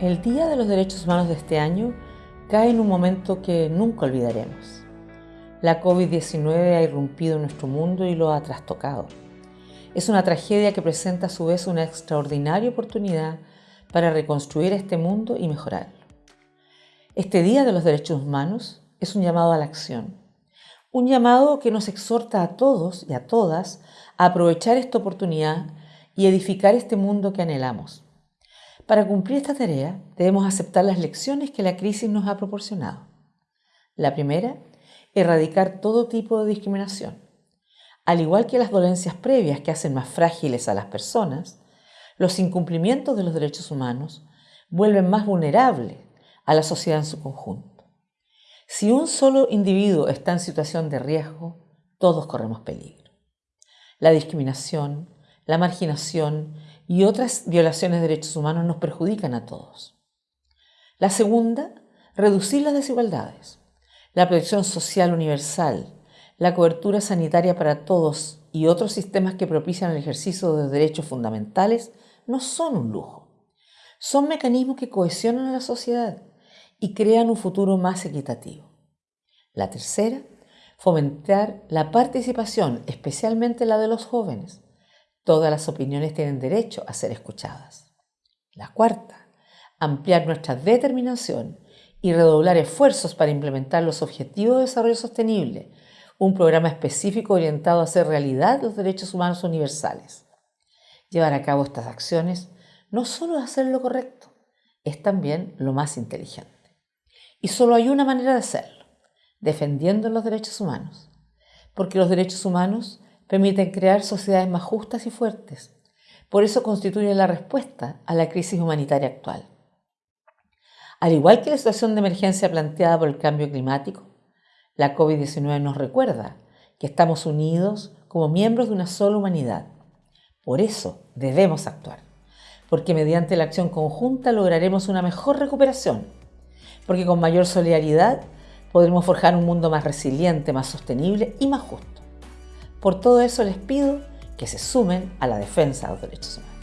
El Día de los Derechos Humanos de este año cae en un momento que nunca olvidaremos. La COVID-19 ha irrumpido en nuestro mundo y lo ha trastocado. Es una tragedia que presenta a su vez una extraordinaria oportunidad para reconstruir este mundo y mejorarlo. Este Día de los Derechos Humanos es un llamado a la acción, un llamado que nos exhorta a todos y a todas a aprovechar esta oportunidad y edificar este mundo que anhelamos. Para cumplir esta tarea debemos aceptar las lecciones que la crisis nos ha proporcionado. La primera, erradicar todo tipo de discriminación. Al igual que las dolencias previas que hacen más frágiles a las personas, los incumplimientos de los derechos humanos vuelven más vulnerables a la sociedad en su conjunto. Si un solo individuo está en situación de riesgo, todos corremos peligro. La discriminación, la marginación y otras violaciones de derechos humanos nos perjudican a todos. La segunda, reducir las desigualdades. La protección social universal, la cobertura sanitaria para todos y otros sistemas que propician el ejercicio de derechos fundamentales no son un lujo. Son mecanismos que cohesionan a la sociedad y crean un futuro más equitativo. La tercera, fomentar la participación, especialmente la de los jóvenes, Todas las opiniones tienen derecho a ser escuchadas. La cuarta, ampliar nuestra determinación y redoblar esfuerzos para implementar los Objetivos de Desarrollo Sostenible, un programa específico orientado a hacer realidad los derechos humanos universales. Llevar a cabo estas acciones no solo es hacer lo correcto, es también lo más inteligente. Y solo hay una manera de hacerlo, defendiendo los derechos humanos, porque los derechos humanos permiten crear sociedades más justas y fuertes. Por eso constituyen la respuesta a la crisis humanitaria actual. Al igual que la situación de emergencia planteada por el cambio climático, la COVID-19 nos recuerda que estamos unidos como miembros de una sola humanidad. Por eso debemos actuar, porque mediante la acción conjunta lograremos una mejor recuperación, porque con mayor solidaridad podremos forjar un mundo más resiliente, más sostenible y más justo. Por todo eso les pido que se sumen a la defensa de los derechos humanos.